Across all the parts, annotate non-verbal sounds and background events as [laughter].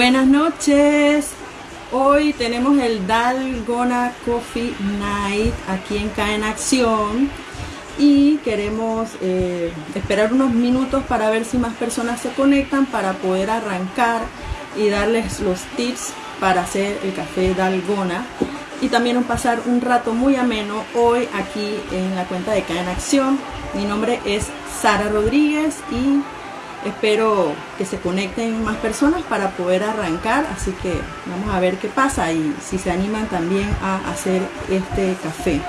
Buenas noches. Hoy tenemos el Dalgona Coffee Night aquí en K en Acción y queremos eh, esperar unos minutos para ver si más personas se conectan para poder arrancar y darles los tips para hacer el café Dalgona y también pasar un rato muy ameno hoy aquí en la cuenta de K en Acción. Mi nombre es Sara Rodríguez y Espero que se conecten más personas para poder arrancar, así que vamos a ver qué pasa y si se animan también a hacer este café.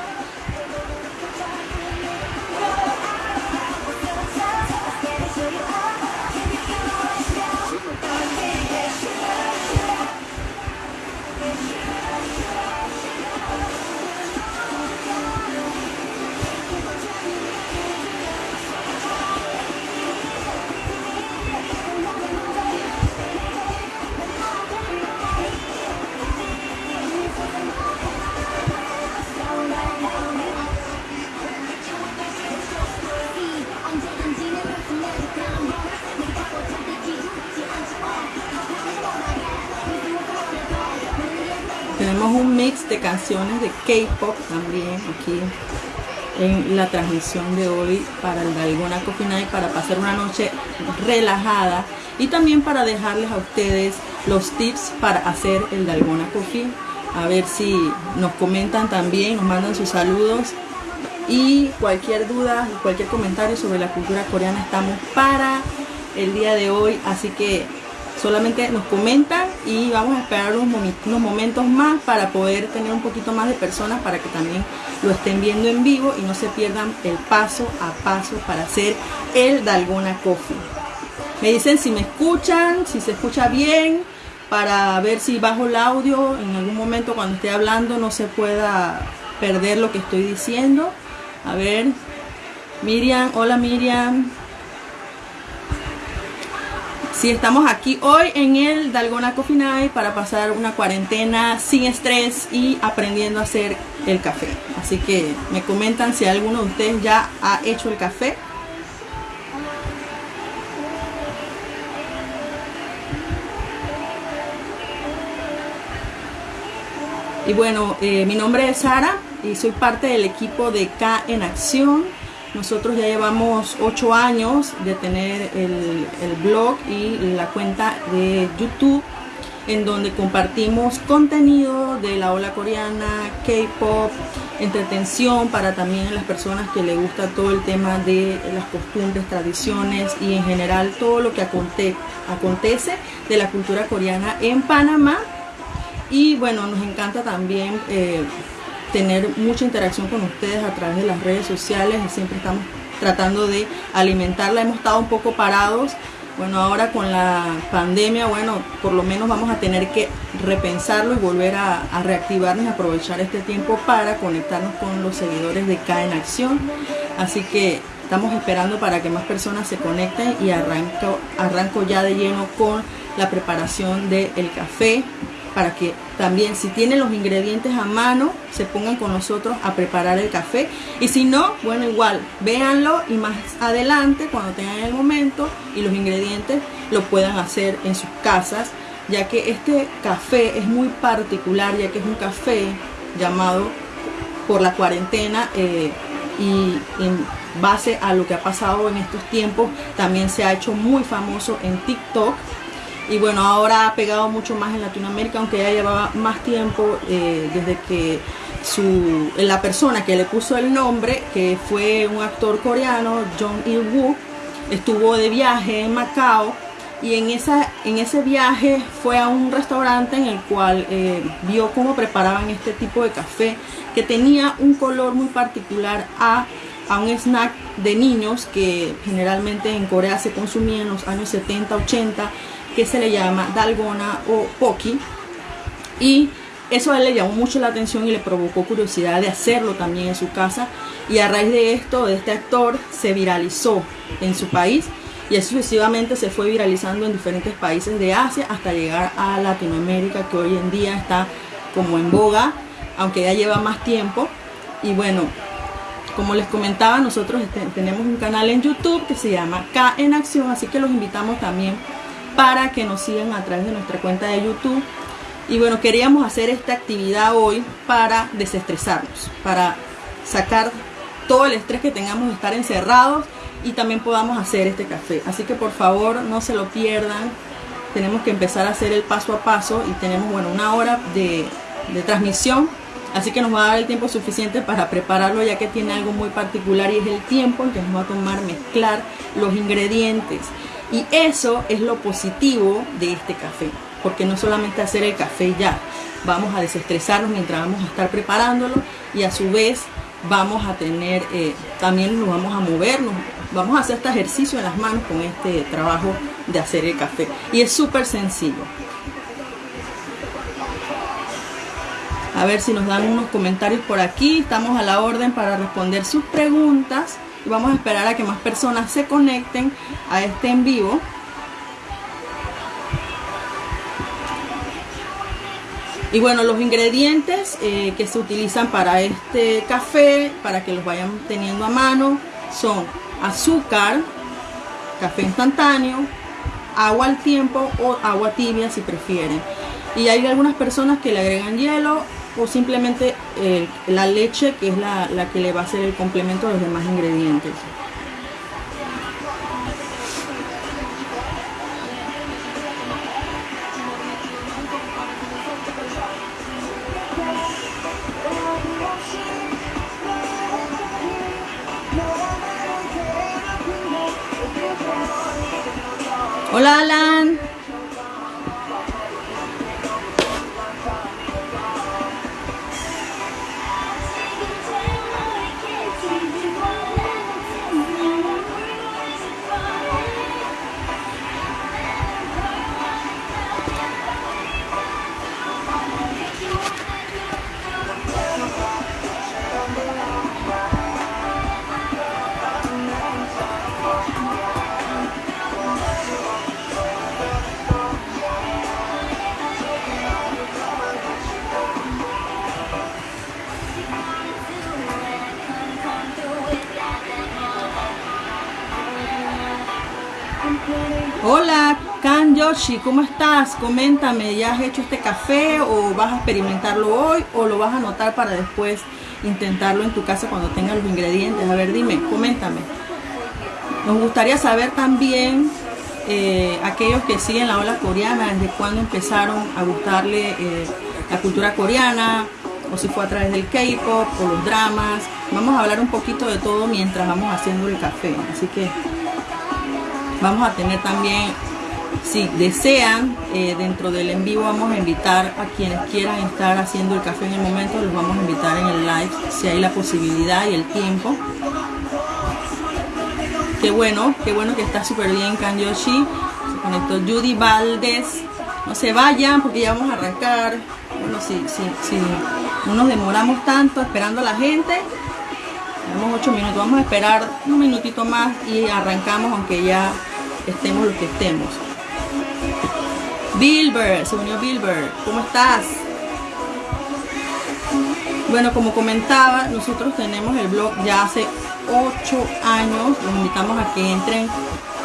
Canciones de K-pop también aquí en la transmisión de hoy para el Dalgona Coffee Night para pasar una noche relajada y también para dejarles a ustedes los tips para hacer el Dalgona Coffee. A ver si nos comentan también, nos mandan sus saludos y cualquier duda, cualquier comentario sobre la cultura coreana estamos para el día de hoy. Así que solamente nos comentan y vamos a esperar unos, momentos más para poder tener un poquito más de personas para que también lo estén viendo en vivo y no se pierdan el paso a paso para hacer el Dalgona Coffee. Me dicen si me escuchan, si se escucha bien, para ver si bajo el audio en algún momento cuando esté hablando no se pueda perder lo que estoy diciendo. A ver, Miriam, hola Miriam, Sí, estamos aquí hoy en el Dalgona Coffee para pasar una cuarentena sin estrés y aprendiendo a hacer el café. Así que me comentan si alguno de ustedes ya ha hecho el café. Y bueno, eh, mi nombre es Sara y soy parte del equipo de K en Acción nosotros ya llevamos ocho años de tener el, blog y la cuenta de YouTube en donde compartimos contenido de la ola coreana, K-pop, entretención para también las personas que les gusta todo el tema de las costumbres, tradiciones y en general todo lo que acontece de la cultura coreana en Panamá. Y bueno, nos encanta también eh, tener mucha interacción con ustedes a través de las redes sociales siempre estamos tratando de alimentarla. Hemos estado un poco parados. Bueno, ahora con la pandemia, bueno, por lo menos vamos a tener que repensarlo y volver a, reactivarnos y aprovechar este tiempo para conectarnos con los seguidores de K en Acción. Así que estamos esperando para que más personas se conecten y arranco, arranco ya de lleno con la preparación del café para que también si tienen los ingredientes a mano se pongan con nosotros a preparar el café. Y si no, bueno igual, véanlo y más adelante cuando tengan el momento y los ingredientes lo puedan hacer en sus casas ya que este café es muy particular ya que es un café llamado por la cuarentena eh, y en base a lo que ha pasado en estos tiempos también se ha hecho muy famoso en TikTok y bueno, ahora ha pegado mucho más en Latinoamérica, aunque ya llevaba más tiempo eh, desde que su, la persona que le puso el nombre, que fue un actor coreano, Jong Il-woo, estuvo de viaje en Macao. Y en, esa, en ese viaje fue a un restaurante en el cual eh, vio cómo preparaban este tipo de café que tenía un color muy particular a, a un snack de niños que generalmente en Corea se consumía en los años 70, 80 que se le llama dalgona o poki. Y eso a él le llamó mucho la atención y le provocó curiosidad de hacerlo también en su casa. Y a raíz de esto, de este actor, se viralizó en su país y sucesivamente se fue viralizando en diferentes países de Asia hasta llegar a Latinoamérica que hoy en día está como en boga, aunque ya lleva más tiempo. Y bueno, como les comentaba, nosotros este, tenemos un canal en YouTube que se llama K en Acción, así que los invitamos también para que nos sigan a través de nuestra cuenta de YouTube. Y bueno, queríamos hacer esta actividad hoy para desestresarnos, para sacar todo el estrés que tengamos de estar encerrados y también podamos hacer este café. Así que por favor no se lo pierdan. Tenemos que empezar a hacer el paso a paso y tenemos bueno una hora de, de transmisión. Así que nos va a dar el tiempo suficiente para prepararlo ya que tiene algo muy particular y es el tiempo en que nos va a tomar mezclar los ingredientes. Y eso es lo positivo de este café. Porque no solamente hacer el café ya, vamos a desestresarnos mientras vamos a estar preparándolo y a su vez vamos a tener, eh, también nos vamos a movernos, vamos a hacer este ejercicio en las manos con este trabajo de hacer el café. Y es súper sencillo. A ver si nos dan unos comentarios por aquí. Estamos a la orden para responder sus preguntas. Y vamos a esperar a que más personas se conecten a este en vivo. Y bueno, los ingredientes eh, que se utilizan para este café, para que los vayan teniendo a mano, son azúcar, café instantáneo, agua al tiempo o agua tibia si prefieren. Y hay algunas personas que le agregan hielo o simplemente eh, la leche que es la, la que le va a hacer el complemento a los demás ingredientes. Hola Alan. Yoshi, ¿cómo estás? Coméntame, ¿ya has hecho este café o vas a experimentarlo hoy o lo vas a anotar para después intentarlo en tu casa cuando tengas los ingredientes? A ver, dime, coméntame. Nos gustaría saber también eh, aquellos que siguen la ola coreana, desde cuándo empezaron a gustarle eh, la cultura coreana, o si fue a través del K-pop o los dramas. Vamos a hablar un poquito de todo mientras vamos haciendo el café. Así que Vamos a tener también, si desean, eh, dentro del en vivo vamos a invitar a quienes quieran estar haciendo el café en el momento, los vamos a invitar en el live, si hay la posibilidad y el tiempo. Qué bueno, qué bueno que está súper bien Kanyoshi. Se conectó Judy Valdés. No se vayan porque ya vamos a arrancar. Bueno, si, si, si no nos demoramos tanto esperando a la gente, tenemos 8 minutos, vamos a esperar un minutito más y arrancamos aunque ya estemos los que estemos. Bilber, se unió Bilber, ¿cómo estás? Bueno, como comentaba, nosotros tenemos el blog ya hace 8 años. Los invitamos a que entren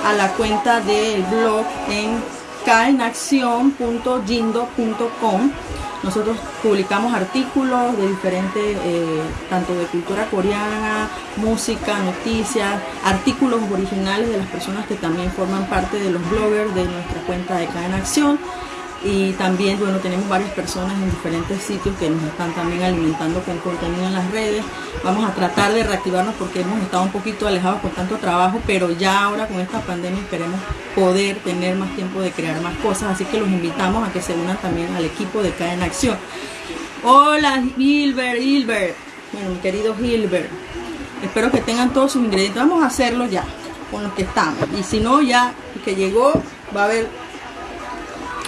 a la cuenta del blog en caenaccion.jindo.com nosotros publicamos artículos de diferentes, eh, tanto de cultura coreana, música, noticias, artículos originales de las personas que también forman parte de los bloggers de nuestra cuenta de Cadena Acción y también bueno tenemos varias personas en diferentes sitios que nos están también alimentando con contenido en las redes. Vamos a tratar de reactivarnos porque hemos estado un poquito alejados con tanto trabajo pero ya ahora con esta pandemia queremos poder tener más tiempo de crear más cosas. Así que los invitamos a que se unan también al equipo de Cadena Acción. Hola Hilbert Hilbert bueno mi querido Hilbert espero que tengan todos sus ingredientes. Vamos a hacerlo ya con los que estamos. Y si no ya que llegó va a haber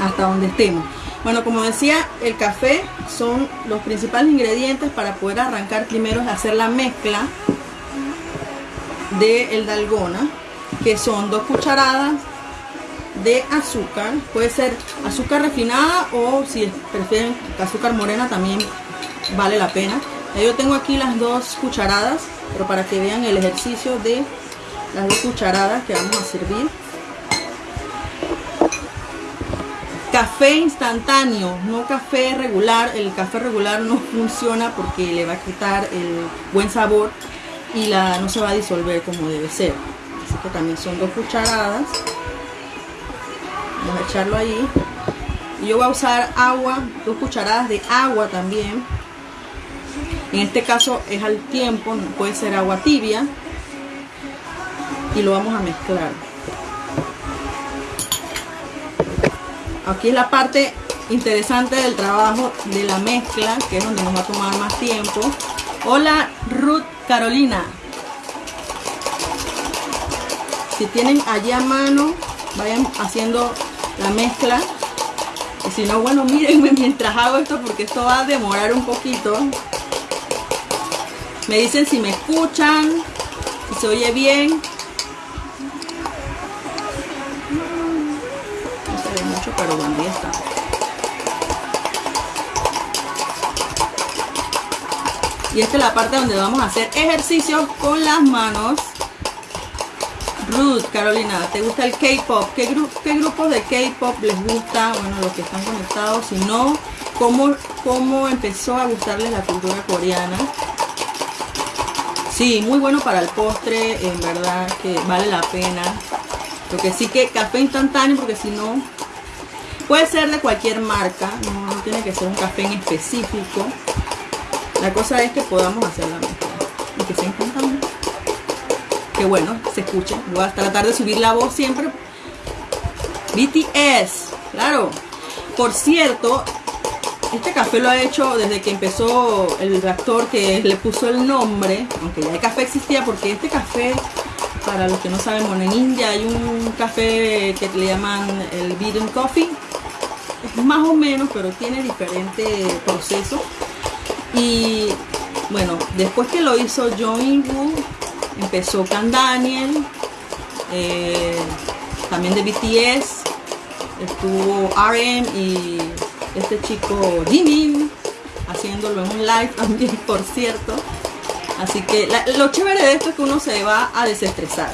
hasta donde estemos. Bueno, como decía, el café son los principales ingredientes para poder arrancar primero es hacer la mezcla de el dalgona, que son dos cucharadas de azúcar, puede ser azúcar refinada o si prefieren azúcar morena también vale la pena. Yo tengo aquí las dos cucharadas, pero para que vean el ejercicio de las dos cucharadas que vamos a servir. Café instantáneo, no café regular. El café regular no funciona porque le va a quitar el buen sabor y la no se va a disolver como debe ser. Así que también son dos cucharadas. Vamos a echarlo ahí. Yo voy a usar agua, dos cucharadas de agua también. En este caso es al tiempo, puede ser agua tibia. Y lo vamos a mezclar. Aquí es la parte interesante del trabajo de la mezcla, que es donde nos va a tomar más tiempo. Hola Ruth Carolina. Si tienen allí a mano, vayan haciendo la mezcla. Y si no, bueno, mírenme [laughs] mientras hago esto porque esto va a demorar un poquito. Me dicen si me escuchan, si se oye bien. Y esta es la parte donde vamos a hacer ejercicios con las manos. Ruth, Carolina, ¿te gusta el K-pop? ¿Qué, ¿Qué, grupos de K-pop les gusta? Bueno, los que están conectados. Si no, ¿cómo, ¿cómo empezó a gustarles la cultura coreana? Sí, muy bueno para el postre, en verdad que vale la pena. Lo que sí que café instantáneo, porque si no, puede ser de cualquier marca, no, tiene que ser un café en específico. La cosa es que podamos hacer la mezcla y que sea instantáneo que bueno, se escuche. Voy a tratar de subir la voz siempre. BTS, claro. Por cierto, este café lo ha hecho desde que empezó el actor que le puso el nombre, aunque ya el café existía, porque este café, para los que no saben, bueno, en India hay un café que le llaman el Beaten Coffee. Más o menos, pero tiene diferentes procesos. Y bueno, después que lo hizo John Woo, empezó Can Daniel, eh, también de BTS, estuvo RM y este chico Jimin haciéndolo en un live [laughs] también, por cierto. Así que lo chévere de esto es que uno se va a desestresar.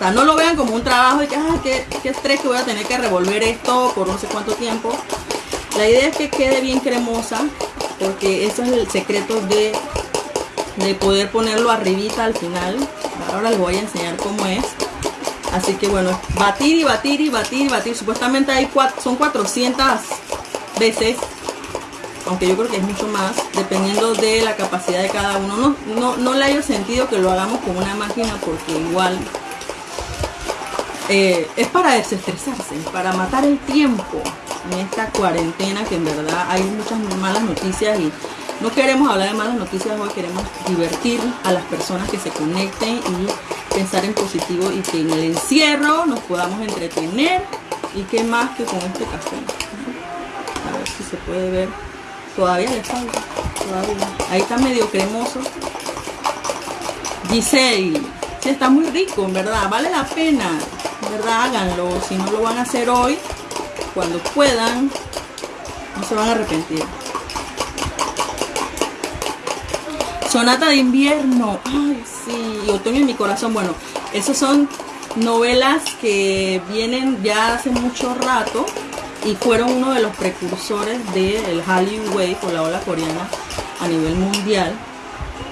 Sea, no lo vean como un trabajo de que, ah, qué, qué estrés que voy a tener que revolver esto por no sé cuánto tiempo. La idea es que quede bien cremosa, porque eso es el secreto de de poder ponerlo arribita al final. Ahora les voy a enseñar cómo es. Así que bueno, batir y batir y batir y batir. Supuestamente hay son 400 veces. Aunque yo creo que es mucho más, dependiendo de la capacidad de cada uno. No, no, no le haya sentido que lo hagamos con una máquina porque igual eh, es para desestresarse, para matar el tiempo en esta cuarentena que en verdad hay muchas malas noticias y no queremos hablar de malas noticias hoy, queremos divertir a las personas que se conecten y pensar en positivo y que en el encierro nos podamos entretener y qué más que con este café. A ver si se puede ver. Todavía le falta. Ahí está medio cremoso. Giselle, sí, está muy rico, en verdad, vale la pena, en verdad, háganlo. Si no lo van a hacer hoy, cuando puedan, no se van a arrepentir. Sonata de invierno. Ay, sí. Otoño en mi corazón. Bueno, esas son novelas que vienen ya hace mucho rato y fueron uno de los precursores del Hallyu Wave o la ola coreana a nivel mundial.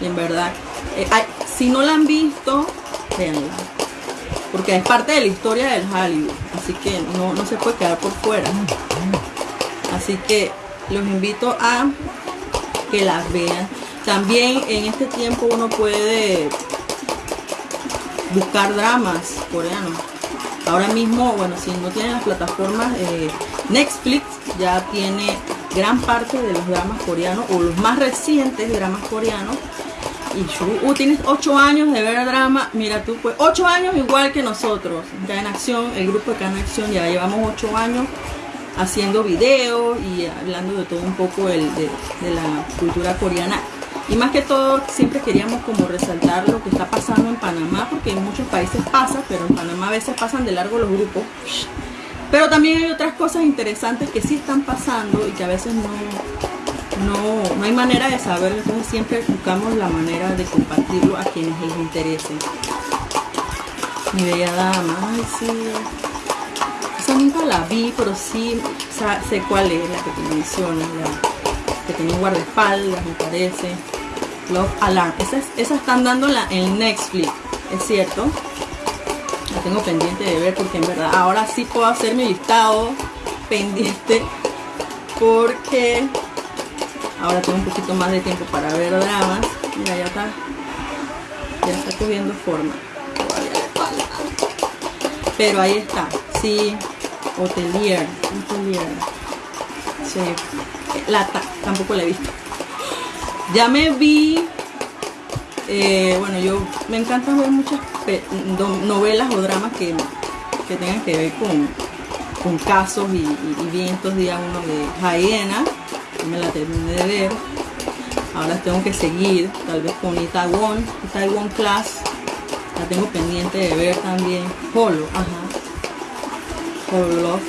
Y en verdad, eh, si no la han visto, véanla. Porque es parte de la historia del Hallyu. Así que no, no se puede quedar por fuera. Así que los invito a que las vean. También en este tiempo uno puede buscar dramas coreanos. Ahora mismo, bueno, si no tienen las plataformas, eh, Netflix ya tiene gran parte de los dramas coreanos o los más recientes dramas coreanos. Y uh, tienes 8 años de ver drama, mira tú, pues 8 años igual que nosotros. Ya en acción, el grupo de Can Acción ya llevamos 8 años haciendo videos y hablando de todo un poco de la cultura coreana y más que todo, siempre queríamos como resaltar lo que está pasando en Panamá, porque en muchos países pasa, pero en Panamá a veces pasan de largo los grupos. Pero también hay otras cosas interesantes que sí están pasando y que a veces no, no, no hay manera de saber, entonces siempre buscamos la manera de compartirlo a quienes les interese. Mi bella dama, ay sí. Esa nunca la vi, pero sí sé cuál es la que te menciono, que tiene guardaespaldas, me parece. Love Alarm. Esas, esas están dándola en Netflix, es cierto. La tengo pendiente de ver porque en verdad ahora sí puedo hacer mi listado pendiente porque ahora tengo un poquito más de tiempo para ver dramas. Mira, ya está, ya está cogiendo forma. Pero ahí está, sí, Hotelier, Hotelier. Sí, la, tampoco la he visto. Ya me vi, eh, bueno, yo me encanta ver muchas novelas o dramas que, tengan que ver con, con casos y, vientos, día uno de Jaena, me la terminé de ver. Ahora tengo que seguir, tal vez con Itaewon, Itaewon Class, la tengo pendiente de ver también. Polo, ajá. Polo Love.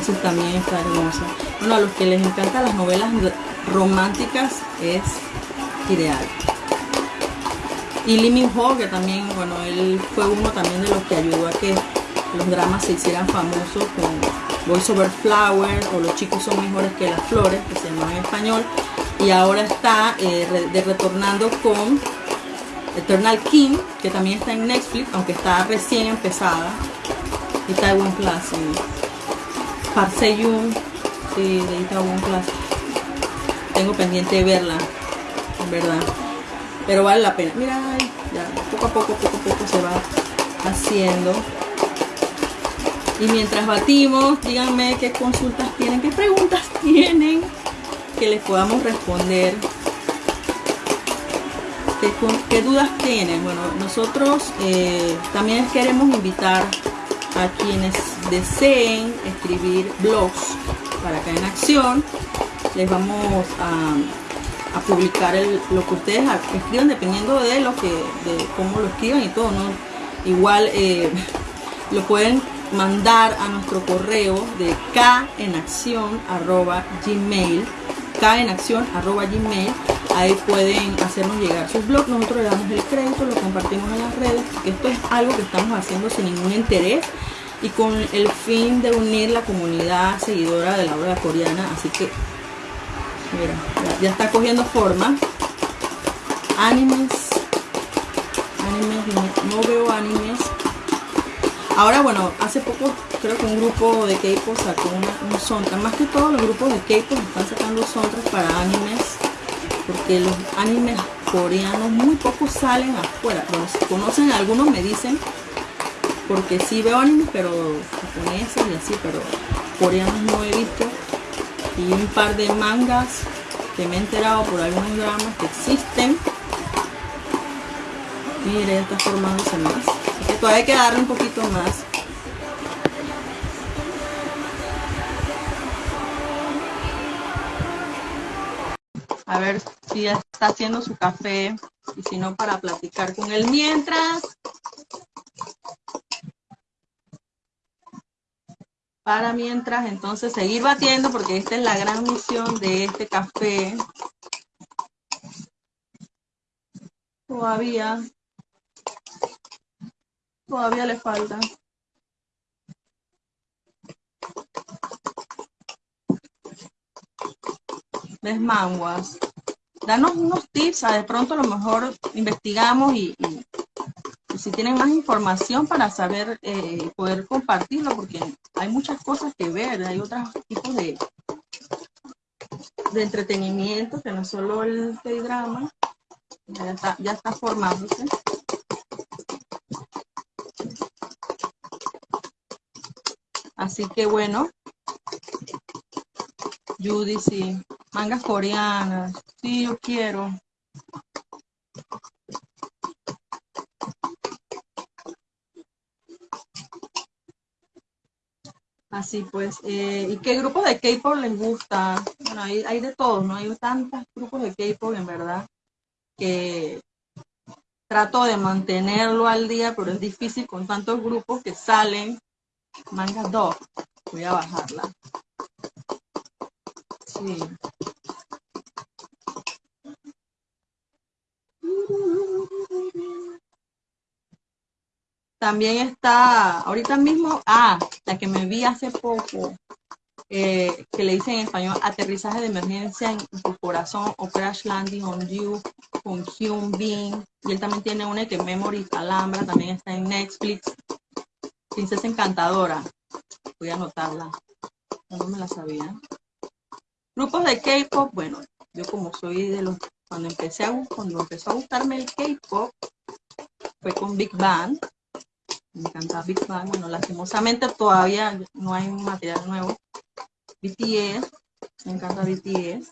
Eso también está hermosa. Bueno, a los que les encantan las novelas románticas es ideal. Y Lee Min Ho, que también, bueno, él fue uno también de los que ayudó a que los dramas se hicieran famosos Voice Over Flower o Los chicos son mejores que las flores, que se llama en español. Y ahora está eh, de retornando con Eternal King, que también está en Netflix, aunque está recién empezada. Y Taiwan Plus. Y Parseyun, sí, de Taiwan Plus. Tengo pendiente de verla, en verdad. Pero vale la pena. Mira, ya, poco a poco, poco a poco se va haciendo. Y mientras batimos, díganme qué consultas tienen, qué preguntas [laughs] tienen que les podamos responder ¿Qué, dudas tienen? Bueno, nosotros eh, también queremos invitar a quienes deseen escribir blogs para acá en acción. Les vamos a, publicar lo que ustedes escriban dependiendo de lo que, de cómo lo escriban y todo, ¿no? Igual eh, [laughs] lo pueden mandar a nuestro correo de kenaccion.gmail kenaccion.gmail ahí pueden hacernos llegar sus blogs, nosotros le damos el crédito, lo compartimos en las redes, esto es algo que estamos haciendo sin ningún interés y con el fin de unir la comunidad seguidora de la obra coreana, así que mira, ya, está cogiendo forma. Animes, animes, no, no veo animes, Ahora bueno, hace poco creo que un grupo de K-pop sacó un soundtrack, más que todos los grupos de K-pop están sacando soundtracks para animes porque los animes coreanos muy pocos salen afuera. Los conocen, algunos me dicen, porque sí veo animes, pero japoneses y así, pero coreanos no he visto. Y un par de mangas que me he enterado por algunos dramas que existen. Mire, ya está formándose más. Todavía hay que darle un poquito más. a ver si ya está haciendo su café y si no para platicar con él mientras. Para mientras, entonces seguir batiendo porque esta es la gran misión de este café. Todavía, todavía le falta. les manguas. Danos unos tips, de pronto a lo mejor investigamos y, si tienen más información para saber, eh, poder compartirlo, porque hay muchas cosas que ver, hay otros tipos de, de entretenimiento que no solo el drama ya está, ya está formándose. Así que bueno, Judy, sí. Mangas coreanas. Sí, yo quiero. Así pues, eh, ¿y qué grupo de K-pop les gusta? Bueno, hay, hay de todos, ¿no? Hay tantos grupos de K-pop, en verdad, que trato de mantenerlo al día, pero es difícil con tantos grupos que salen. Manga 2, voy a bajarla. Sí. también está, ahorita mismo, ah, la que me vi hace poco, eh, que le dicen en español aterrizaje de emergencia en tu corazón o crash landing on you con Hyun Bin. Y él también tiene una que Memory Alhambra, también está en Netflix. Princesa Encantadora. Voy a anotarla. No me la sabía. Grupos de K-pop, bueno, yo como soy de los, cuando empecé a, cuando empezó a gustarme el K-pop, fue con Big Bang. Me encanta Big Bang. Bueno, lastimosamente todavía no hay material nuevo. BTS, me encanta BTS.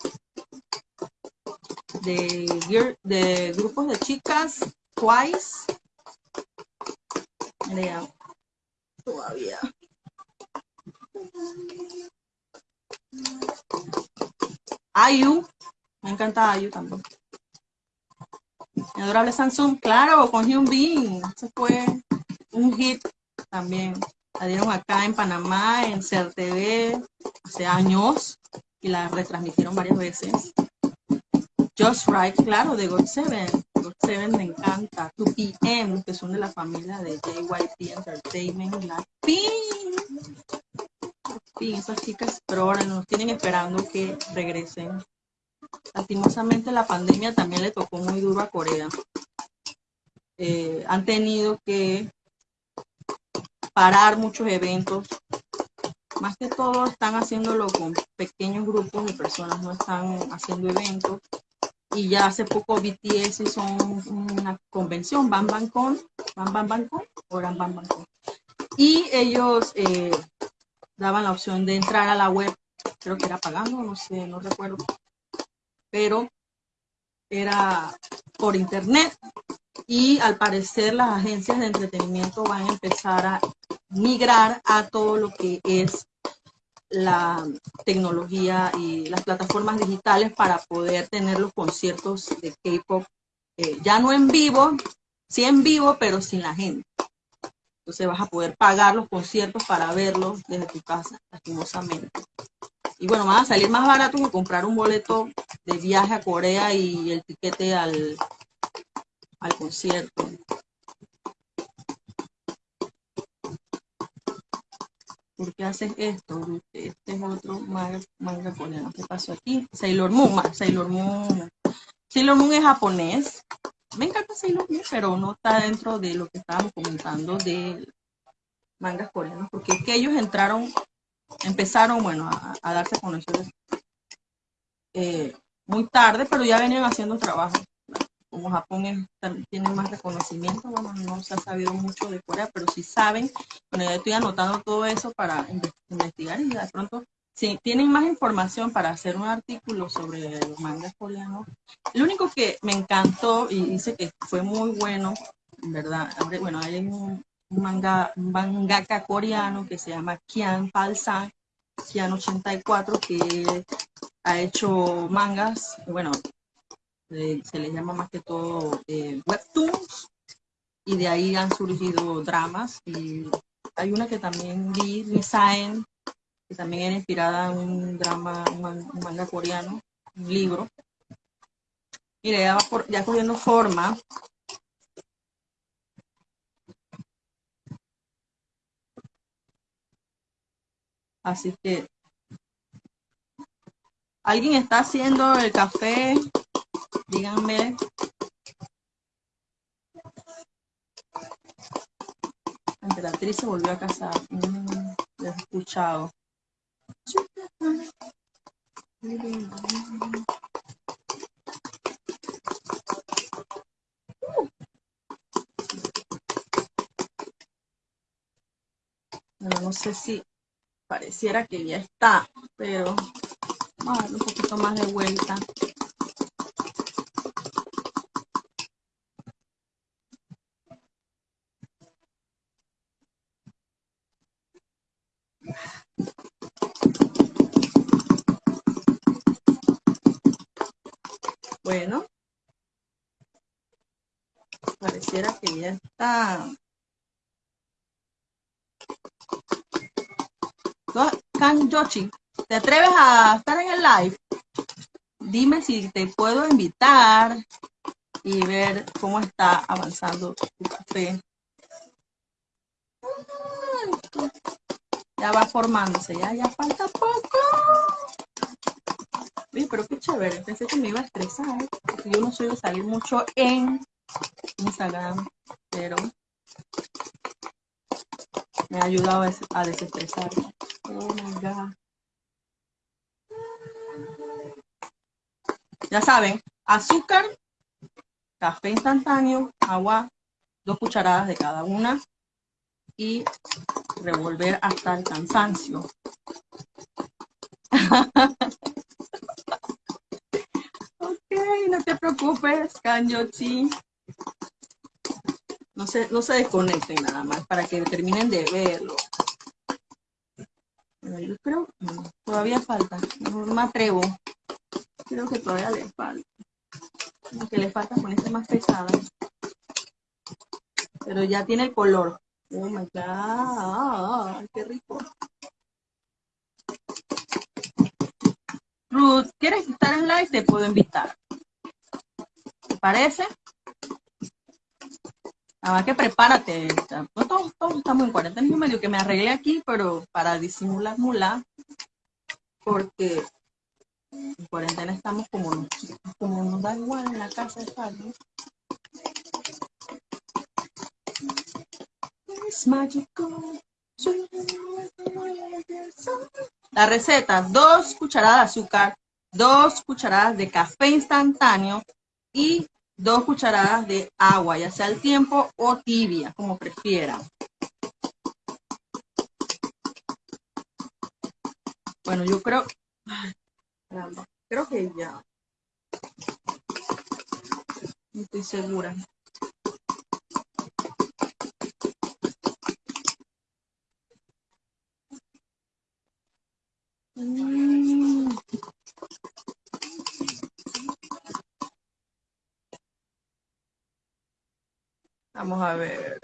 De, de grupos de chicas, Twice. Todavía. Ayu, me encanta Ayu también. Adorable Samsung, claro, con Hyun Bin. Eso fue un hit también. La dieron acá en Panamá, en CRTV, hace años, y la retransmitieron varias veces. Just Right, claro, de God Seven. God Seven me encanta. 2PM, que son de la familia de JYP Entertainment, la PIN. esas chicas, pero ahora nos tienen esperando que regresen. Lastimosamente la pandemia también le tocó muy duro a Corea. Eh, han tenido que parar muchos eventos. Más que todo están haciéndolo con pequeños grupos de personas, no están haciendo eventos. Y ya hace poco BTS hizo una convención, Bam Bam Con, Bam Bam Bam Con, o Bam Bam Con. Y ellos eh, daban la opción de entrar a la web, creo que era pagando, no sé, no recuerdo, pero era por internet y al parecer las agencias de entretenimiento van a empezar a migrar a todo lo que es la tecnología y las plataformas digitales para poder tener los conciertos de K-pop eh, ya no en vivo, sí en vivo, pero sin la gente. Entonces vas a poder pagar los conciertos para verlos desde tu casa, lastimosamente. Y bueno, van a salir más barato que comprar un boleto de viaje a Corea y el tiquete al, al concierto. ¿Por qué haces esto? Este es otro manga, coreano. ¿Qué pasó aquí? Sailor Moon, Sailor Moon. Sailor Moon es japonés. Me encanta Sailor Moon, pero no está dentro de lo que estábamos comentando de mangas coreanos, porque es que ellos entraron, empezaron, bueno, a, darse a conocer eh, muy tarde, pero ya venían haciendo trabajo como Japón tiene más reconocimiento, bueno, no se ha sabido mucho de Corea, pero si saben, bueno, ya estoy anotando todo eso para investigar y de pronto, si tienen más información para hacer un artículo sobre los mangas coreanos, lo único que me encantó y dice que fue muy bueno, ¿verdad? Bueno, hay un, manga, un mangaka coreano que se llama Kian Palsan, Kian 84, que ha hecho mangas, bueno, se les llama más que todo eh, webtoons, y de ahí han surgido dramas. Y hay una que también vi, Design, que también era inspirada en un drama, un, manga coreano, un libro. Mire, ya, por, ya cogiendo forma. Así que, ¿alguien está haciendo el café? Díganme. La emperatriz se volvió a casar. Mm, he escuchado. No sé si pareciera que ya está, pero vamos a darle un poquito más de vuelta. Bueno, pareciera que ya está. Kan Yoshi, ¿te atreves a estar en el live? Dime si te puedo invitar y ver cómo está avanzando tu café. Ya va formándose, ya, ya falta poco. Uy, pero qué chévere, pensé que me iba a estresar, yo no de salir mucho en Instagram, pero me ha ayudado a desestresar. Oh. Ya saben, azúcar, café instantáneo, agua, dos cucharadas de cada una y revolver hasta el cansancio. [laughs] ok, no te preocupes, Kanyochi. No se, no se desconecten nada más para que terminen de verlo. yo creo que todavía falta. No me atrevo. Creo que todavía le falta. Lo que le falta ponerse más pesada. Pero ya tiene el color. Oh. Qué rico. Ruth, ¿quieres estar en live? Te puedo invitar. ¿Te parece? Nada que prepárate. todos, estamos en cuarentena. Medio que me arreglé aquí, pero para disimular mula. Porque en cuarentena estamos como nos, como nos da igual en la casa de ¿no? La receta, dos cucharadas de azúcar, dos cucharadas de café instantáneo y dos cucharadas de agua, ya sea al tiempo o tibia, como prefieran. Bueno, yo creo, creo que ya. No estoy segura. Mm. Vamos a ver.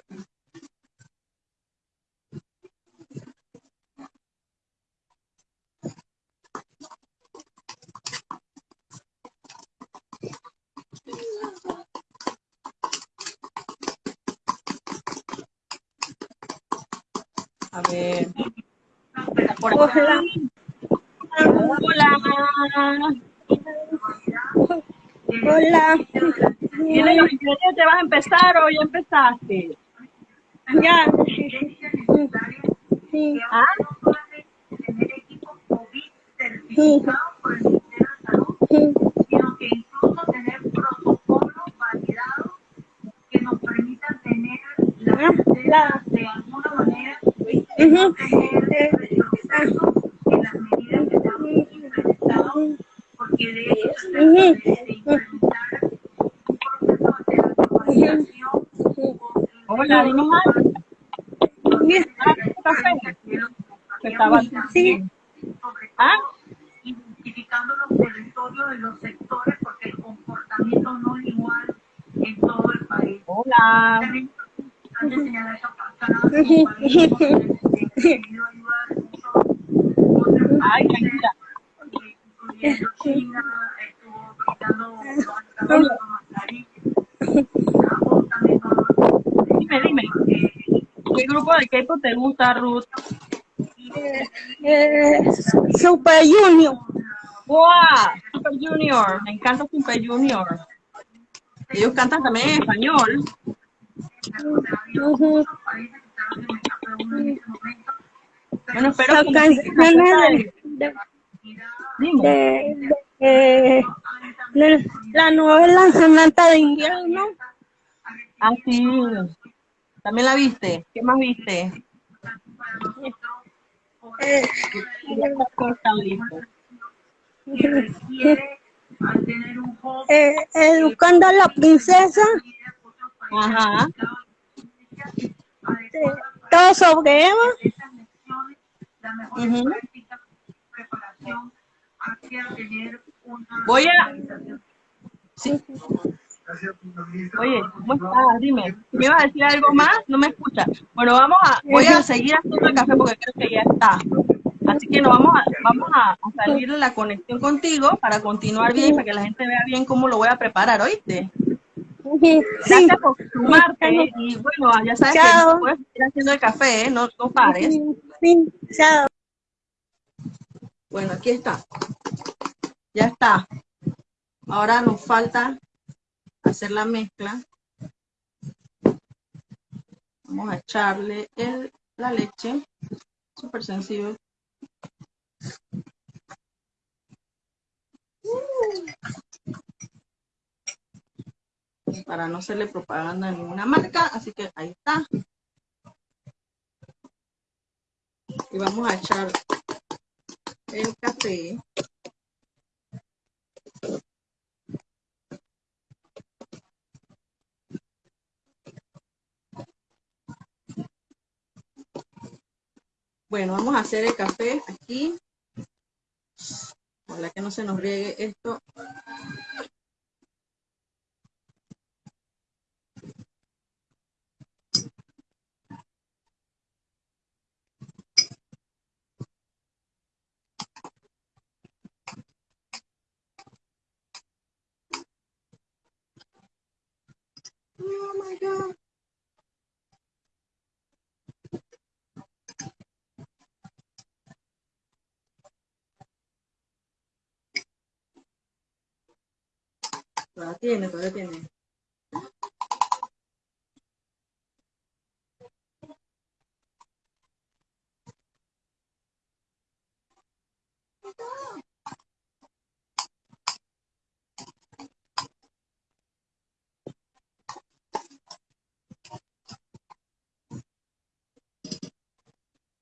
A ver. Hola. Hola. Hola. ¿Tienes los ingredientes? ¿Vas a empezar o ya empezaste? Ya. Sí. ¿Ah? Sí. Sí. sino que incluso tener protocolos validados que nos permitan tener la de alguna manera. tener Eh, retroceso en las medidas que estamos implementando, porque de hecho se trata Ujú. de, de implementar un proceso de automatización Hola, dime más. Bien. Café. Que estaba Sí. sobre ¿Ah? identificando los territorios de los sectores, porque el comportamiento no es igual en todo el país. Hola. También [laughs] antes señalar esa pasada, como país hemos querido ayudar mucho otros Ay, países, tranquila. eh, incluyendo China, estuvo quitando los mascarillas, Japón también no Dime, dime. ¿Qué grupo gusta, Ruth? Eh, Super Junior. ¡Wow! Super Junior. Me encanta Super Junior. Ellos cantan también en español. Ujú. Bueno, espero Las que canciones de, de, de- de- la novela Samantha de invierno. Ah, sí. ¿También la viste? ¿Qué más viste? Eh, Ya está listo. que requiere al tener un joven eh, educando a la princesa. Ajá. eh, todo sobre Eva. esas lecciones, la mejor Ujú. práctica, preparación hacia tener una Voy a... organización. Sí. Oye, ¿cómo estás? Dime, ¿me ibas a decir algo más? No me escuchas. Bueno, vamos a, voy a seguir haciendo el café porque creo que ya está. Así que nos vamos a, vamos a, salir de la conexión contigo para continuar bien, para que la gente vea bien cómo lo voy a preparar, ¿oíste? Sí. Gracias por sumarte y bueno, ya sabes Chao. que puedes seguir haciendo el café, ¿eh? no, no pares. Sí, chao. Bueno, aquí está. Ya está. Ahora nos falta hacer la mezcla. Vamos a echarle el, la leche. Súper sencillo. Para no hacerle propaganda a ninguna marca. Así que ahí está. Y vamos a echar el café. Bueno, vamos a hacer el café aquí. Ojalá que no se nos riegue esto. Oh my God. Todavía tiene, todavía tiene.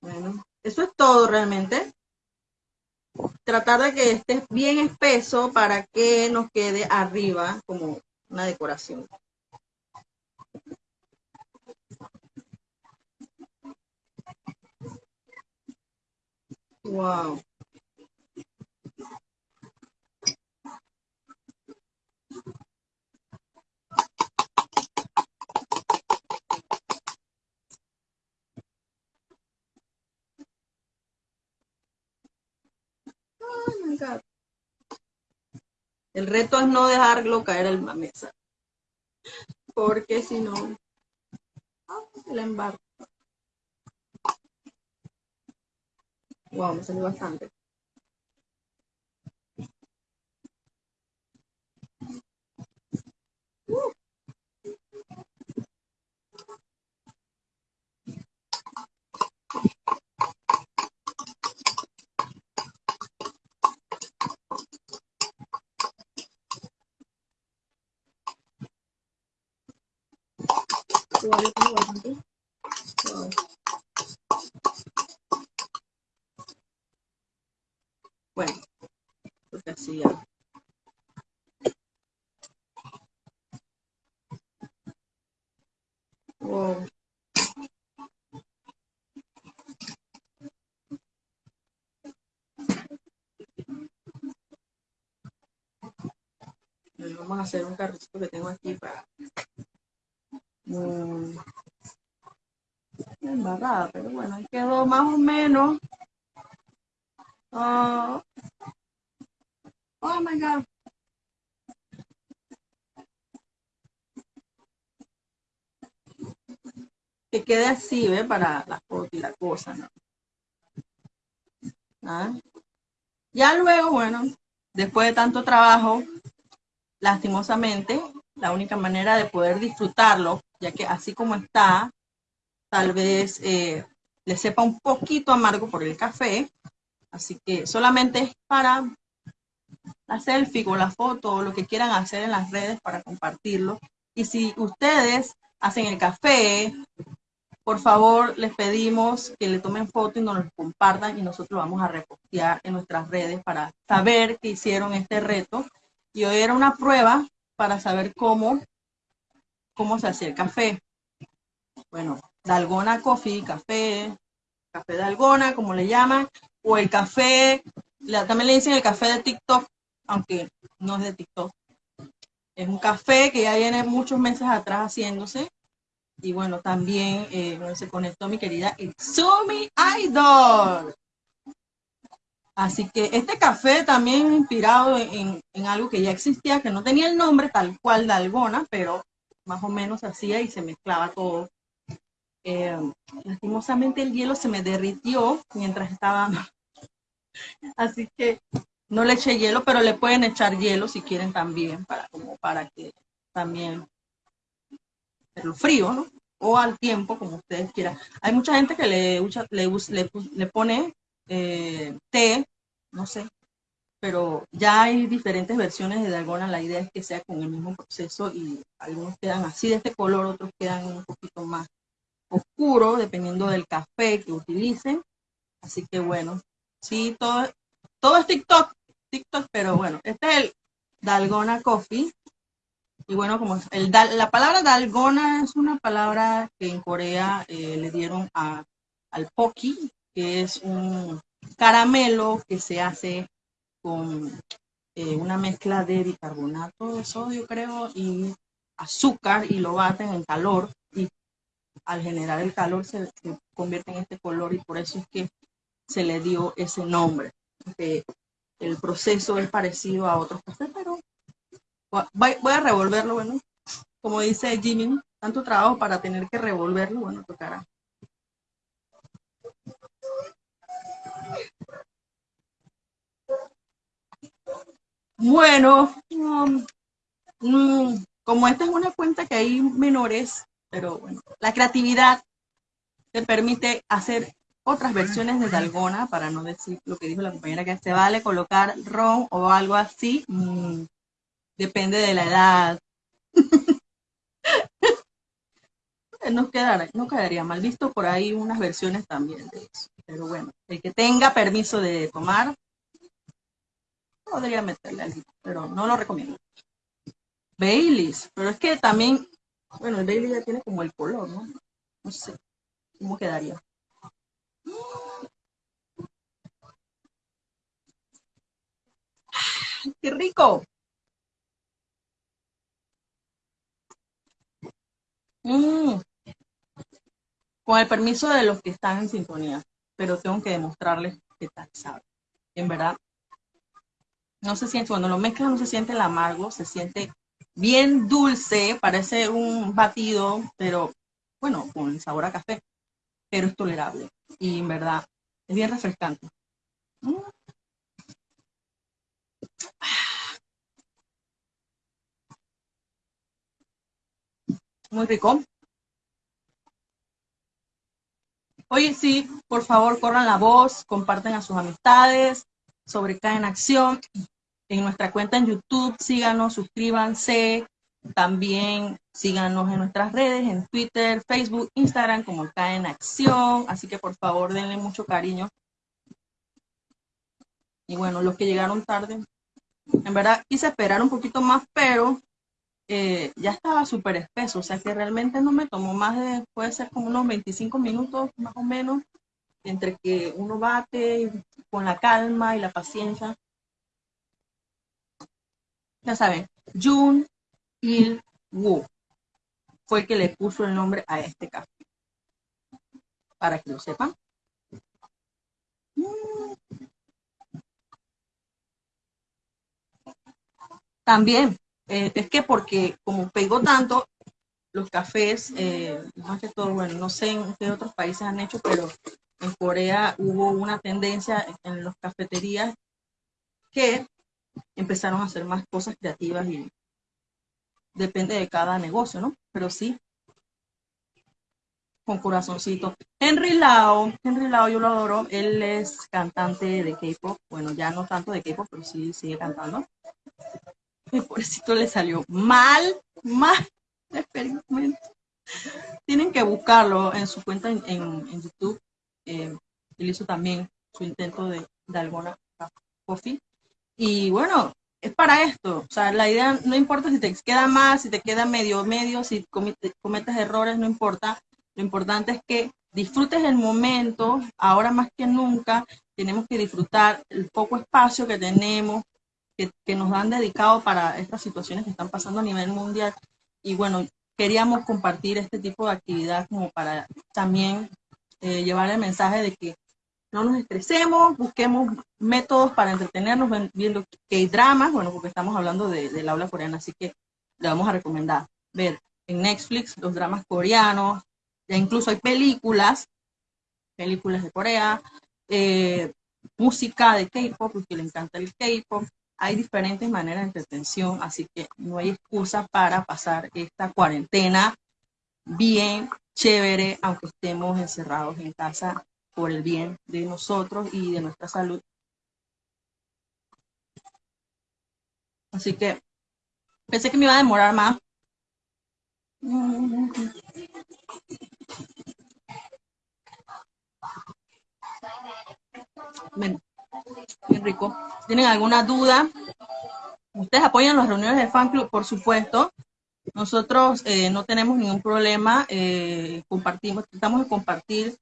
Bueno, eso es todo realmente. Tratar de que esté bien espeso para que nos quede arriba como una decoración. Wow. Oh my God. El reto es no dejarlo caer en la mesa. Porque si no, ah, se la embarca. Wow, me salió bastante. Todavía tengo bastante. Wow. Bueno, porque así ya. Wow. Bueno, Vamos a hacer un carrito que tengo aquí para Mm. embarrada, pero bueno, ahí quedó más o menos. Ah. oh my god. Que quede así, ¿ve? Para la foto y la cosa, ¿no? Ah. Ya luego, bueno, después de tanto trabajo, lastimosamente, la única manera de poder disfrutarlo, ya que así como está, tal vez eh, le sepa un poquito amargo por el café, así que solamente es para la selfie o la foto o lo que quieran hacer en las redes para compartirlo. Y si ustedes hacen el café, por favor les pedimos que le tomen foto y nos lo compartan y nosotros vamos a repostear en nuestras redes para saber que hicieron este reto. Y hoy era una prueba para saber cómo, cómo se hacía el café. Bueno, Dalgona Coffee, café, café Dalgona, como le llaman, o el café, también le dicen el café de TikTok, aunque no es de TikTok. Es un café que ya viene muchos meses atrás haciéndose. Y bueno, también eh, se conectó mi querida Itsumi Idol. Así que este café también inspirado en, algo que ya existía, que no tenía el nombre tal cual Dalgona, pero más o menos hacía y se mezclaba todo. Eh, lastimosamente el hielo se me derritió mientras estaba, [laughs] así que no le eché hielo, pero le pueden echar hielo si quieren también, para, como para que también lo frío, ¿no? O al tiempo, como ustedes quieran. Hay mucha gente que le, le, le, le pone eh, té, no sé, pero ya hay diferentes versiones de Dalgona. La idea es que sea con el mismo proceso y algunos quedan así de este color, otros quedan un poquito más oscuro, dependiendo del café que utilicen. Así que bueno, sí, todo, todo es TikTok, TikTok, pero bueno, este es el Dalgona Coffee. Y bueno, como el, la palabra Dalgona es una palabra que en Corea eh, le dieron a, al Poki, que es un caramelo que se hace con eh, una mezcla de bicarbonato de sodio, creo, y azúcar y lo baten en calor y al generar el calor se, convierte en este color y por eso es que se le dio ese nombre. el proceso es parecido a otros cafés, pero voy, a revolverlo, bueno, como dice Jimmy, tanto trabajo para tener que revolverlo, bueno, tocará. Bueno, um, mm, como esta es una cuenta que hay menores, pero bueno, la creatividad te permite hacer otras versiones de Dalgona, para no decir lo que dijo la compañera, que se vale colocar ron o algo así, mm, depende de la edad. [laughs] no, quedaría, no quedaría mal visto por ahí unas versiones también de eso. Pero bueno, el que tenga permiso de tomar, podría meterle algo, pero no lo recomiendo. Baileys, pero es que también, bueno, el Bailey ya tiene como el color, ¿no? No sé, ¿cómo quedaría? ¡Qué rico! Mm. Con el permiso de los que están en sintonía, pero tengo que demostrarles qué tal sabe. En verdad, no se siente, cuando lo mezclan no se siente el amargo, se siente bien dulce, parece un batido, pero bueno, con sabor a café, pero es tolerable y en verdad es bien refrescante. Mm. Muy rico. Oye, sí, por favor, corran la voz, comparten a sus amistades sobre en Acción. En nuestra cuenta en YouTube, síganos, suscríbanse. También síganos en nuestras redes, en Twitter, Facebook, Instagram, como Cae en Acción. Así que por favor, denle mucho cariño. Y bueno, los que llegaron tarde, en verdad quise esperar un poquito más, pero eh, ya estaba súper espeso, o sea que realmente no me tomó más de, puede ser como unos 25 minutos más o menos, entre que uno bate con la calma y la paciencia. Ya saben, Jun Il Woo fue el que le puso el nombre a este café. Para que lo sepan. También eh, es que porque como pegó tanto, los cafés, eh, más que todo, bueno, no sé en qué otros países han hecho, pero en Corea hubo una tendencia en las cafeterías que empezaron a hacer más cosas creativas y depende de cada negocio, ¿no? Pero sí, con corazoncito. Henry Lao, Henry Lao yo lo adoro, él es cantante de K-pop, bueno, ya no tanto de K-pop, pero sí sigue cantando por eso le salió mal, mal experimento. Tienen que buscarlo en su cuenta en, YouTube. Eh, él hizo también su intento de, de alguna coffee. Y bueno, es para esto. O sea, la idea no importa si te queda más, si te queda medio, medio, si cometes errores, no importa. Lo importante es que disfrutes el momento. Ahora más que nunca, tenemos que disfrutar el poco espacio que tenemos, que, nos han dedicado para estas situaciones que están pasando a nivel mundial. Y bueno, queríamos compartir este tipo de actividad como para también eh, llevar el mensaje de que no nos estresemos, busquemos métodos para entretenernos viendo que hay dramas, bueno, porque estamos hablando de, del aula coreana, así que le vamos a recomendar ver en Netflix los dramas coreanos, ya incluso hay películas, películas de Corea, eh, música de K-pop, porque le encanta el K-pop. Hay diferentes maneras de entretención, así que no hay excusa para pasar esta cuarentena bien chévere, aunque estemos encerrados en casa por el bien de nosotros y de nuestra salud. Así que pensé que me iba a demorar más. Bien, bien rico. ¿Tienen alguna duda? Ustedes apoyan las reuniones de fan club, por supuesto. Nosotros eh, no tenemos ningún problema, eh, compartimos, tratamos de compartir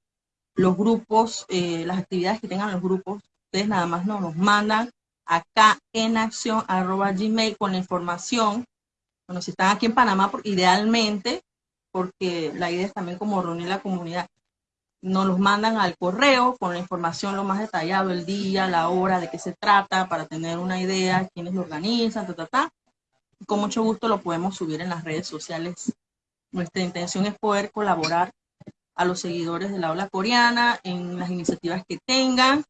los grupos, eh, las actividades que tengan los grupos. Ustedes nada más no, nos mandan acá en acción arroba gmail con la información. Bueno, si están aquí en Panamá, idealmente, porque la idea es también como reunir la comunidad, nos los mandan al correo con la información lo más detallado, el día, la hora, de qué se trata, para tener una idea, quiénes lo organizan, ta, ta, ta. Con mucho gusto lo podemos subir en las redes sociales. Nuestra intención es poder colaborar a los seguidores de la ola coreana en las iniciativas que tengan.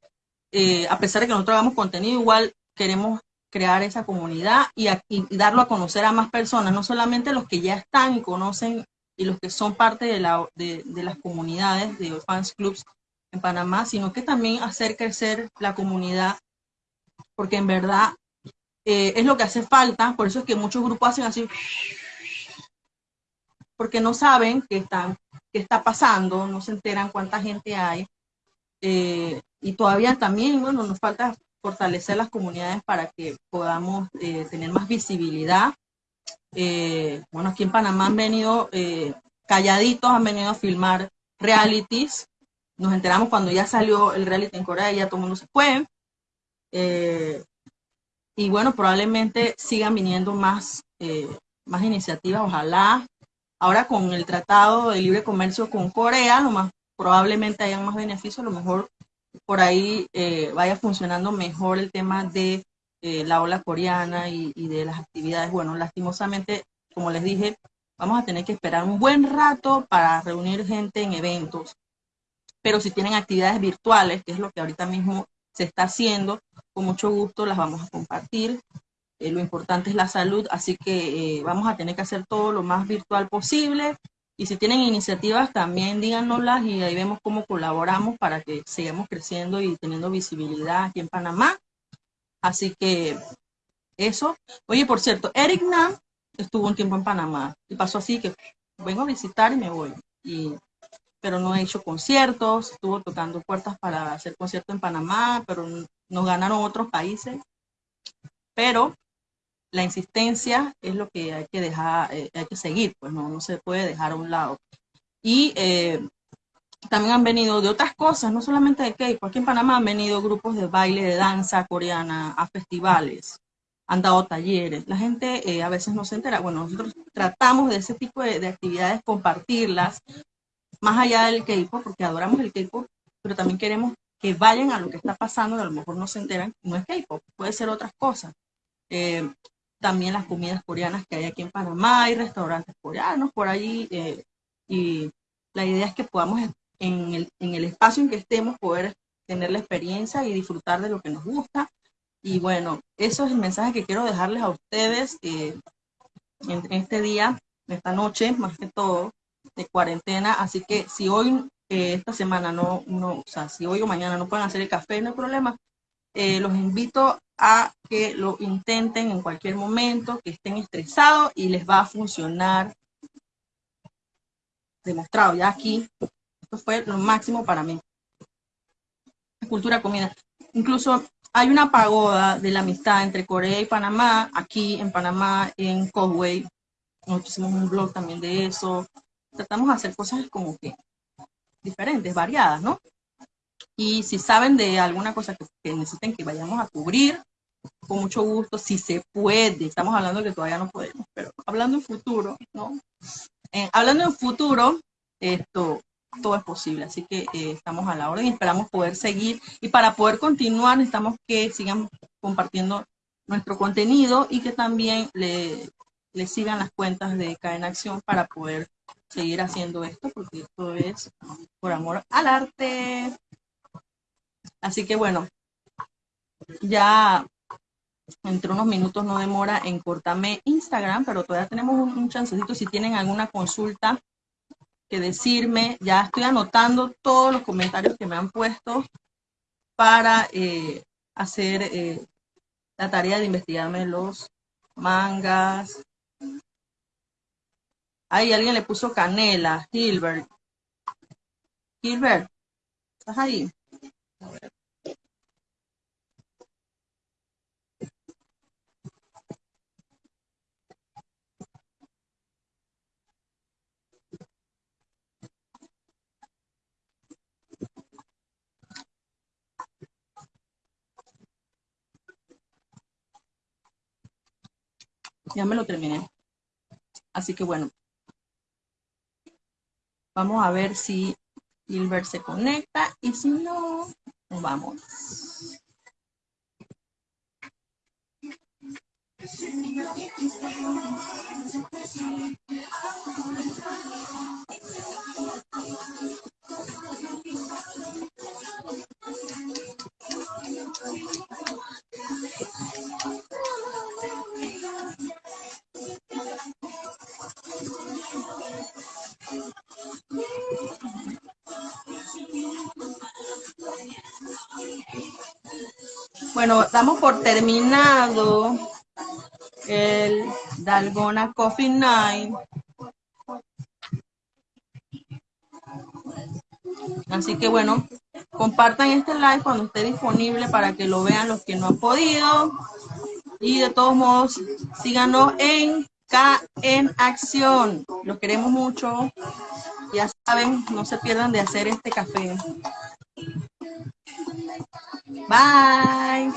Eh, a pesar de que nosotros hagamos contenido, igual queremos crear esa comunidad y, darlo a conocer a más personas, no solamente los que ya están y conocen y los que son parte de, las comunidades de fans clubs en Panamá, sino que también hacer crecer la comunidad, porque en verdad eh, es lo que hace falta, por eso es que muchos grupos hacen así, porque no saben qué, están, qué está pasando, no se enteran cuánta gente hay, eh, y todavía también, bueno, nos falta fortalecer las comunidades para que podamos eh, tener más visibilidad eh, bueno, aquí en Panamá han venido calladitos, han venido a filmar realities. Nos enteramos cuando ya salió el reality en Corea ya todo el mundo se fue. Y bueno, probablemente sigan viniendo más, más iniciativas, ojalá. Ahora con el Tratado de Libre Comercio con Corea, lo más probablemente hayan más beneficios, a lo mejor por ahí vaya funcionando mejor el tema de eh, la ola coreana y, de las actividades. Bueno, lastimosamente, como les dije, vamos a tener que esperar un buen rato para reunir gente en eventos. Pero si tienen actividades virtuales, que es lo que ahorita mismo se está haciendo, con mucho gusto las vamos a compartir. Eh, lo importante es la salud, así que eh, vamos a tener que hacer todo lo más virtual posible. Y si tienen iniciativas, también díganoslas y ahí vemos cómo colaboramos para que sigamos creciendo y teniendo visibilidad aquí en Panamá Así que eso. Oye, por cierto, Eric Nam estuvo un tiempo en Panamá y pasó así que vengo a visitar y me voy. Y, pero no he hecho conciertos, estuvo tocando puertas para hacer conciertos en Panamá, pero nos ganaron otros países. Pero la insistencia es lo que hay que dejar, eh, hay que seguir, pues no, no se puede dejar a un lado. Y eh, también han venido de otras cosas, no solamente de K-pop. Aquí en Panamá han venido grupos de baile, de danza coreana a festivales, han dado talleres. La gente eh, a veces no se entera. Bueno, nosotros tratamos de ese tipo de, actividades compartirlas más allá del K-pop, porque adoramos el K-pop, pero también queremos que vayan a lo que está pasando, a lo mejor no se enteran, no es K-pop, puede ser otras cosas. También las comidas coreanas que hay aquí en Panamá, hay restaurantes coreanos por allí, eh, y la idea es que podamos en el, en el espacio en que estemos, poder tener la experiencia y disfrutar de lo que nos gusta. Y bueno, eso es el mensaje que quiero dejarles a ustedes eh, en, este día, esta noche, más que todo, de cuarentena. Así que si hoy, eh, esta semana, no, no, o sea, si hoy o mañana no pueden hacer el café, no hay problema. Eh, los invito a que lo intenten en cualquier momento, que estén estresados y les va a funcionar demostrado ya aquí fue lo máximo para mí. Cultura comida. Incluso hay una pagoda de la amistad entre Corea y Panamá, aquí en Panamá, en Coway. Nosotros hicimos un blog también de eso. Tratamos de hacer cosas como que diferentes, variadas, ¿no? Y si saben de alguna cosa que, necesiten que vayamos a cubrir, con mucho gusto, si se puede. Estamos hablando que todavía no podemos, pero hablando en futuro, ¿no? Eh, hablando en futuro, esto, todo es posible. Así que eh, estamos a la orden y esperamos poder seguir. Y para poder continuar necesitamos que sigan compartiendo nuestro contenido y que también le sigan las cuentas de en Acción para poder seguir haciendo esto, porque esto es por amor al arte. Así que bueno, ya entre unos minutos no demora en cortarme Instagram, pero todavía tenemos un, un chancecito si tienen alguna consulta que decirme. Ya estoy anotando todos los comentarios que me han puesto para eh, hacer eh, la tarea de investigarme los mangas. Ahí alguien le puso canela, Gilbert. Gilbert, ¿estás ahí? Ya me lo terminé. Así que bueno. Vamos a ver si Gilbert se conecta y si no, vamos. Bueno, damos por terminado el Dalgona Coffee Night. Así que bueno, compartan este live cuando esté disponible para que lo vean los que no han podido. Y de todos modos, síganos en K en Acción. Los queremos mucho. Ya saben, no se pierdan de hacer este café. Bye.